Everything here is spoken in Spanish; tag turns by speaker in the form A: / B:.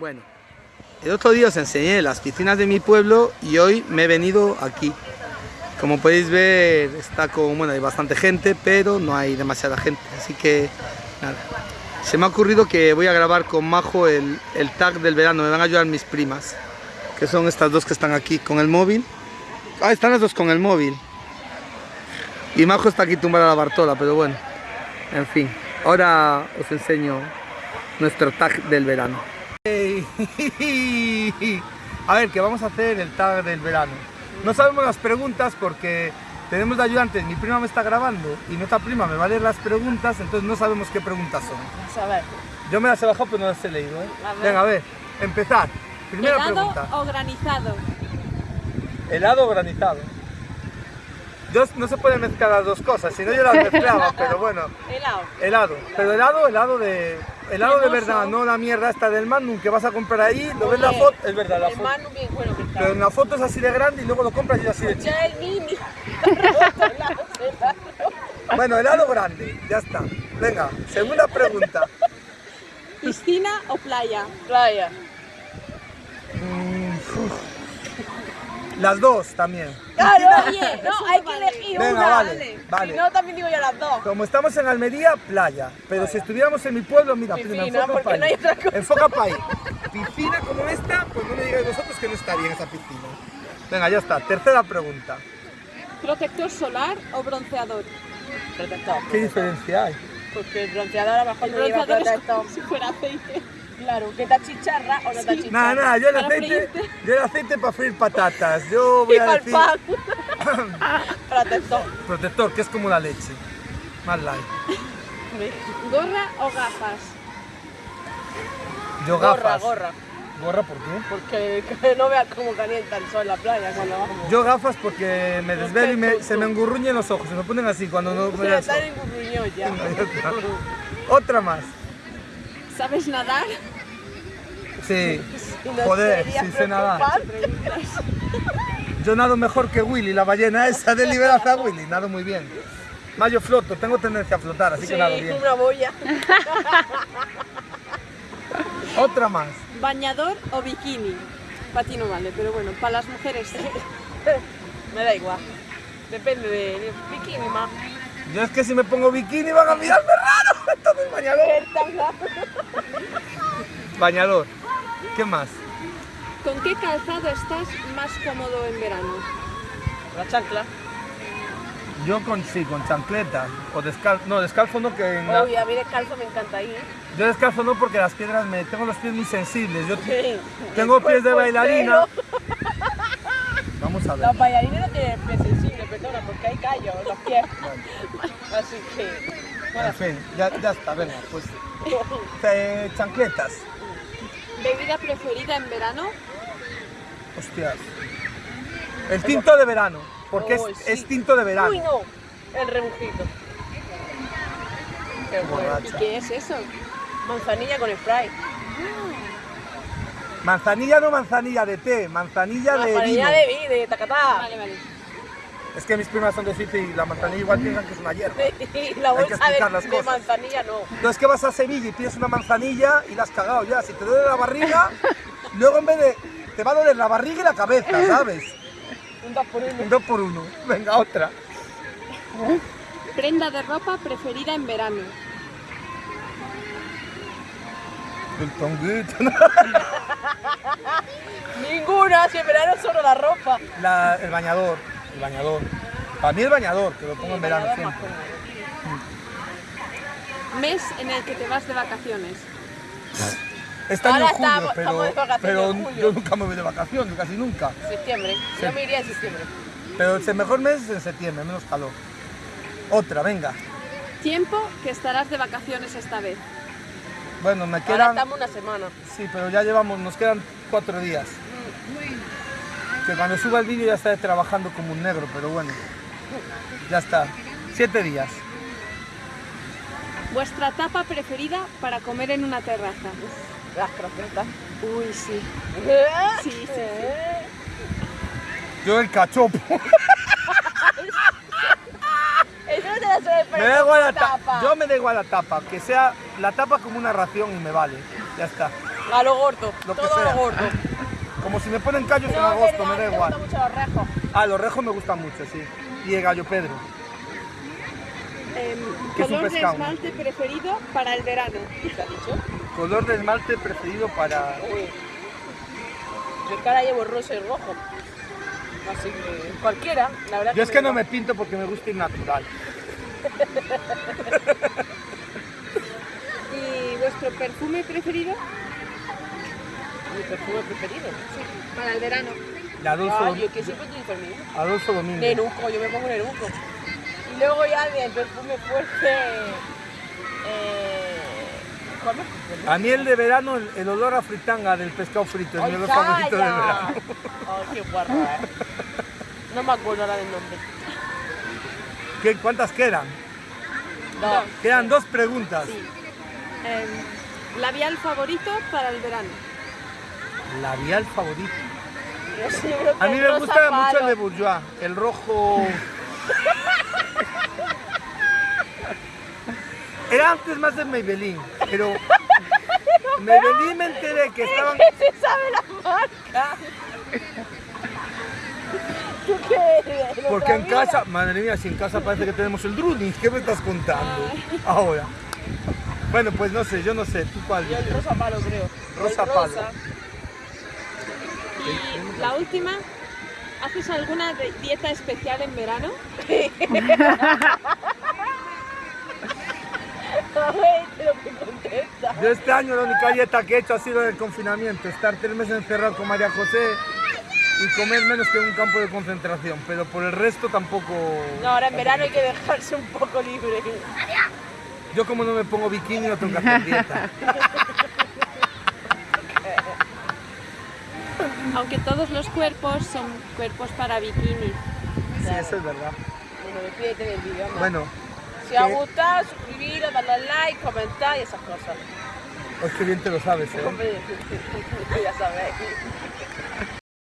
A: Bueno, el otro día os enseñé las piscinas de mi pueblo y hoy me he venido aquí. Como podéis ver, está con, bueno, hay bastante gente, pero no hay demasiada gente, así que nada. Se me ha ocurrido que voy a grabar con Majo el, tag del verano, me van a ayudar mis primas, que son estas dos que están aquí con el móvil. Ah, están las dos con el móvil. Y Majo está aquí tumbada a la Bartola, pero bueno, en fin. Ahora os enseño nuestro tag del verano. A ver, que vamos a hacer el tag del verano. No sabemos las preguntas porque tenemos de ayudantes, mi prima me está grabando y nuestra prima me va a leer las preguntas, entonces no sabemos qué preguntas son.
B: A ver.
A: Yo me las he bajado pero no las he leído, ¿eh?
B: A ver.
A: Venga, a ver, empezar. Primera
B: ¿Helado
A: pregunta.
B: o granizado?
A: ¿Helado o granizado? Yo, no se pueden mezclar las dos cosas, si no yo las mezclaba, pero bueno.
B: Helado.
A: Helado, pero helado, helado de... Helado de verdad, no la mierda esta del Magnum que vas a comprar ahí, lo ves la foto, es verdad, la
B: El
A: foto.
B: manu bien bueno que está.
A: Pero en la foto es así de grande y luego lo compras y es así de chico.
B: Ya el mini.
A: Bueno, helado grande, ya está. Venga, segunda pregunta.
B: ¿Piscina o playa? Playa.
A: Mm, uf. Las dos también.
B: Claro, oye, no, hay que elegir
A: Venga,
B: una.
A: vale, vale.
B: Si no, también digo yo las dos.
A: Como estamos en Almería, playa. Pero si estuviéramos en mi pueblo, mira,
B: Piscina,
A: enfoca
B: porque
A: pa'
B: no hay
A: ahí.
B: otra cosa.
A: Enfoca pa' ahí. Piscina como esta, pues no me digáis vosotros que no estaría en esa piscina. Venga, ya está. Tercera pregunta.
B: ¿Protector solar o bronceador? Protector.
A: ¿Qué diferencia hay?
B: Porque el bronceador a lo mejor
C: El
B: no lleva
C: bronceador es
B: protector.
C: como si fuera aceite.
B: Claro, que te achicharra o no te achicharra.
A: Nada, nada, yo el aceite, yo el aceite para freír patatas. Yo voy
B: Y
A: a decir.
B: Protector.
A: protector, que es como la leche. Más light.
B: ¿Gorra o gafas?
A: Yo
B: Gorra,
A: gafas.
B: gorra.
A: ¿Gorra por qué?
B: Porque que no veas cómo calienta el sol en la playa cuando vamos.
A: Yo gafas porque me desvelo y me- se me engurruñen los ojos, se me ponen así cuando no me da el
B: está
A: sol.
B: en un gruñón ya.
A: Está. Otra más.
C: ¿Sabes nadar?
A: Sí. Joder, sí sé nadar. Yo nado mejor que Willy, la ballena esa de Liberaza Willy, nado muy bien. Más yo floto, tengo tendencia a flotar, así
B: Sí,
A: que nado bien.
B: una boya.
A: Otra más.
C: ¿Bañador o bikini? Para ti no vale, pero bueno, para las mujeres sí.
B: Me da igual. Depende de, de bikini más.
A: Yo es que si me pongo bikini van a mirarme raro, entonces bañador. Bañador. ¿Qué más?
C: ¿Con qué calzado estás más cómodo en verano?
B: La chancla.
A: Yo con sí, con chancleta o descalzo. No, descalzo no que en la-
B: Uy, a mí descalzo me encanta ahí, ¿eh?
A: Yo descalzo no porque las piedras me tengo los pies muy sensibles. Yo
B: Sí.
A: tengo
B: El
A: pies de bailarina. Vamos a ver.
B: Los bailarines no tienen pies sensibles, perdona, porque hay callos en los pies. Así que.
A: En fin, ya, ya está, venga, pues eh, chancletas.
C: ¿Bebida preferida en verano?
A: Hostias. El tinto de verano, porque
B: Oh,
A: es,
B: sí.
A: es tinto de verano.
B: Uy, no. El rebujito. Qué bueno.
C: ¿Y qué es eso?
B: Manzanilla con spray.
A: Manzanilla no manzanilla de té, manzanilla de vino.
B: Manzanilla de de tacatá.
C: Vale, vale.
A: Es que mis primas son de Fife y la manzanilla igual piensan que es una hierba.
B: Y la
A: Hay que
B: bolsa
A: explicar
B: de,
A: las
B: de
A: cosas.
B: manzanilla no.
A: No es que vas a Sevilla y pides una manzanilla y la has cagado ya. Si te duele la barriga, luego en vez de. te va a doler la barriga y la cabeza, ¿sabes?
B: Un dos por uno.
A: Un dos por uno. Venga, otra.
C: ¿Prenda de ropa preferida en verano?
A: El tonguito.
B: Ninguna, si en verano solo la ropa.
A: La- el bañador. El bañador. Para mí el bañador, que lo pongo en verano siempre.
C: Mes en el que te vas de vacaciones.
A: Este
B: Ahora
A: en julio,
B: estamos-
A: pero,
B: estamos de vacaciones
A: pero
B: en julio.
A: yo nunca me voy de vacaciones, casi nunca.
B: Septiembre. Yo me iría en septiembre.
A: Pero el mejor mes es en septiembre, menos calor. Otra, venga.
C: Tiempo que estarás de vacaciones esta vez.
A: Bueno, me
B: Ahora
A: quedan.
B: estamos una semana.
A: Sí, pero ya llevamos, nos quedan cuatro días. Que cuando suba el vídeo ya estaré trabajando como un negro, pero bueno. Ya está. Siete días.
C: ¿Vuestra tapa preferida para comer en una terraza?
B: Las croquetas.
C: Uy, sí. Sí, sí, sí.
A: Yo el cachopo. Me da igual la tapa. Yo me da igual la tapa. Que sea la tapa como una ración y me vale. Ya está.
B: A lo gordo,
A: Lo que
B: todo a lo gordo.
A: Como si me ponen callos en
B: No,
A: agosto,
B: verdad,
A: me da
B: te
A: igual.
B: gustan mucho los rejos.
A: Ah, los rejos me gustan mucho, sí. Y el gallo Pedro.
C: Em,
A: ¿Qué es un
C: color de esmalte preferido para el verano.
B: ¿Qué has dicho?
A: Color de esmalte preferido para...
B: Uy. Yo en cara llevo rosa y rojo. Así que cualquiera, la verdad
A: Yo es que no me pinto porque me gusta ir natural.
C: ¿Y vuestro perfume preferido?
B: Mi perfume preferido.
C: Para el verano.
A: De Adolfo, Dom-
B: yo que siempre el mismo.
A: Adolfo Domínguez.
B: Nenuco, yo me pongo nenuco. Y luego ya el perfume fuerte. Eh.
A: A mí el de verano, el, el olor a fritanga del pescado frito es mi
B: ¡Ay,
A: olor favorito del verano.
B: Ay, qué guarra, eh. No me acuerdo ahora del nombre.
A: ¿Qué, ¿Cuántas quedan?
B: No.
A: Quedan dos preguntas.
C: Sí. Em, labial favorito para el verano.
A: Labial favorito. A mí me gusta mucho el de Bourjois, el rojo. Era antes más de Maybelline, pero Maybelline me enteré que estaban.
B: ¿Qué se sabe la marca? ¿Tú qué
A: Porque en casa, madre mía, si en casa parece que tenemos el Drunis, ¿qué me estás contando? Ahora. Bueno, pues no sé, yo no sé, ¿tú cuál?
B: Yo el rosa palo creo.
A: Rosa palo.
C: Y la última, ¿haces alguna dieta especial en verano?
B: Ay, pero que contesta.
A: Yo este año la única dieta que he hecho ha sido el confinamiento, estar tres meses encerrado con María José y comer menos que en un campo de concentración, pero por el resto tampoco...
B: No, ahora en verano hay que dejarse un poco libre.
A: Yo como no me pongo bikini no tengo que hacer dieta.
C: Aunque todos los cuerpos son cuerpos para bikini.
A: Sí, eso es verdad.
B: Bueno, despídete del vídeo. anda.
A: Bueno,
B: si os
A: ¿qué?
B: gusta, suscribiros, darle al like, comentar y esas cosas.
A: es que bien te lo sabes, ¿eh?
B: Ya sabéis.